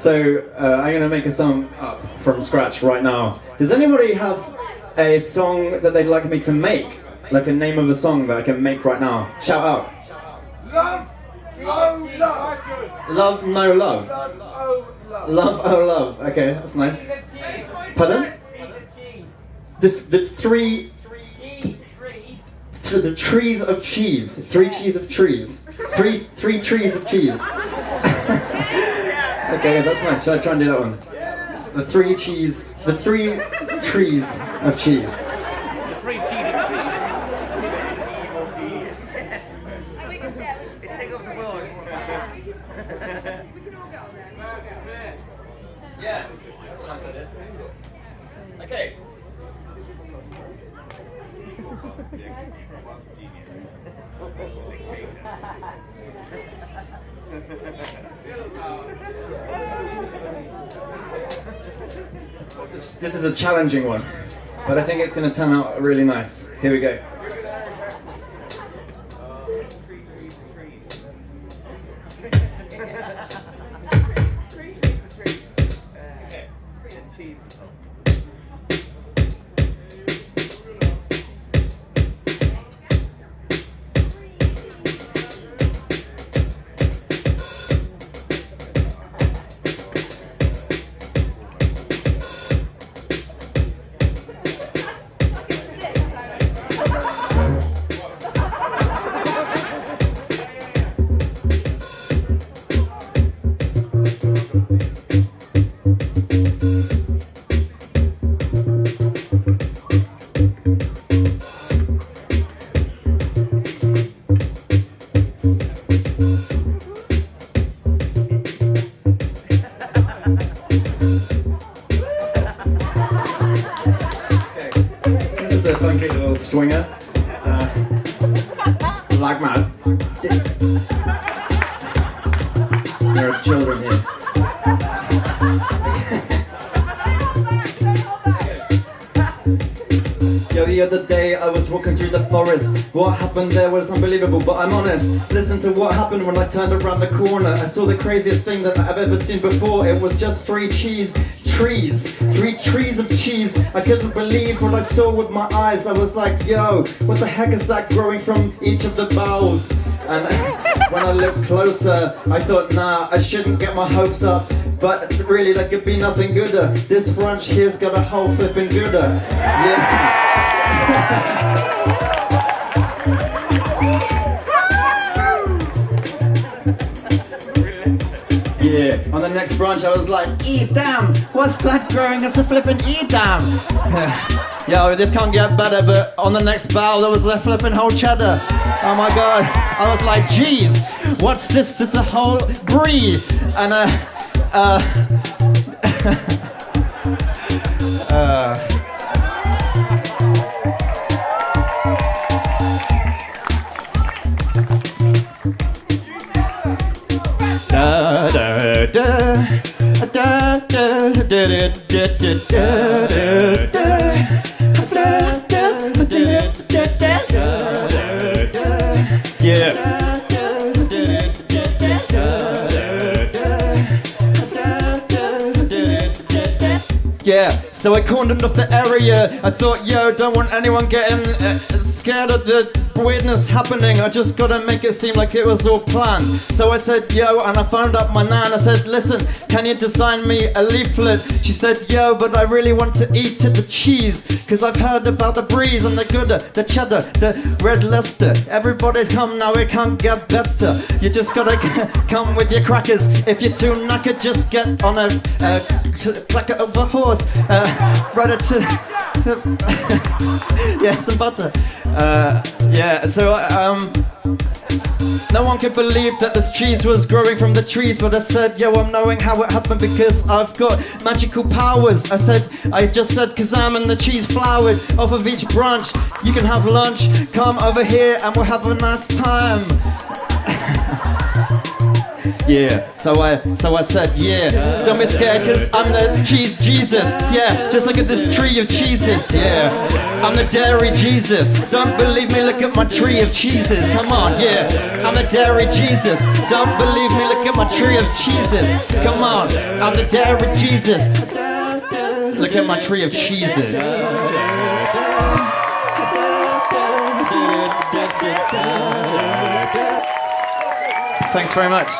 So uh, I'm gonna make a song up from scratch right now. Does anybody have a song that they'd like me to make? Like a name of a song that I can make right now? Shout out. Love, oh love, Love, no love. love, oh love. Love, oh love. Okay, that's nice. Pardon? The, the three, the trees of cheese. Three cheese of trees. Three, three trees of cheese. Okay, that's nice. Should I try and do that one? The three cheese, the three trees of cheese. The Yeah, that's a nice idea. Okay. This, this is a challenging one, but I think it's going to turn out really nice. Here we go. Little swinger. Uh, like mad. There are children here. The other day I was walking through the forest. What happened there was unbelievable, but I'm honest. Listen to what happened when I turned around the corner. I saw the craziest thing that I've ever seen before. It was just three cheese trees. Three trees of cheese. I couldn't believe what I saw with my eyes. I was like, yo, what the heck is that growing from each of the boughs? And when I looked closer, I thought, nah, I shouldn't get my hopes up. But really, there could be nothing gooder. This branch here's got a whole flipping Gouda. Yeah. Yeah, on the next branch I was like, E damn, what's that growing as a flippin' E damn? Yo, this can't get better, but on the next bough there was a flippin' whole cheddar. Oh my god, I was like, geez, what's this? It's a whole brie. And uh, uh, uh, Yeah. So I cordoned off the area. I thought, yo, don't want anyone getting uh, scared of the weirdness happening. I just gotta make it seem like it was all planned. So I said, yo, and I phoned up my nan. I said, listen, can you design me a leaflet? She said, yo, but I really want to eat it, the cheese. Cause I've heard about the breeze and the Gouda, the cheddar, the red Leicester. Everybody's come now, it can't get better. You just gotta come with your crackers. If you're too knackered, just get on a, a cl- clacker of a horse. Uh, right it to. yeah, some butter. Uh, yeah, so um, no one could believe that this cheese was growing from the trees, but I said, yo, I'm knowing how it happened because I've got magical powers. I said, I just said, cause I'm in the cheese flowered off of each branch. You can have lunch, come over here and we'll have a nice time. Yeah. So I so I said, yeah. Don't be scared, cause I'm the cheese Jesus. Yeah. Just look at this tree of cheeses. Yeah. I'm the dairy Jesus. Don't believe me, look at my tree of cheeses. Come on, yeah. I'm the dairy Jesus. Don't believe me, look at my tree of cheeses. Come on. I'm the dairy Jesus. Look at my tree of cheeses. Thanks very much.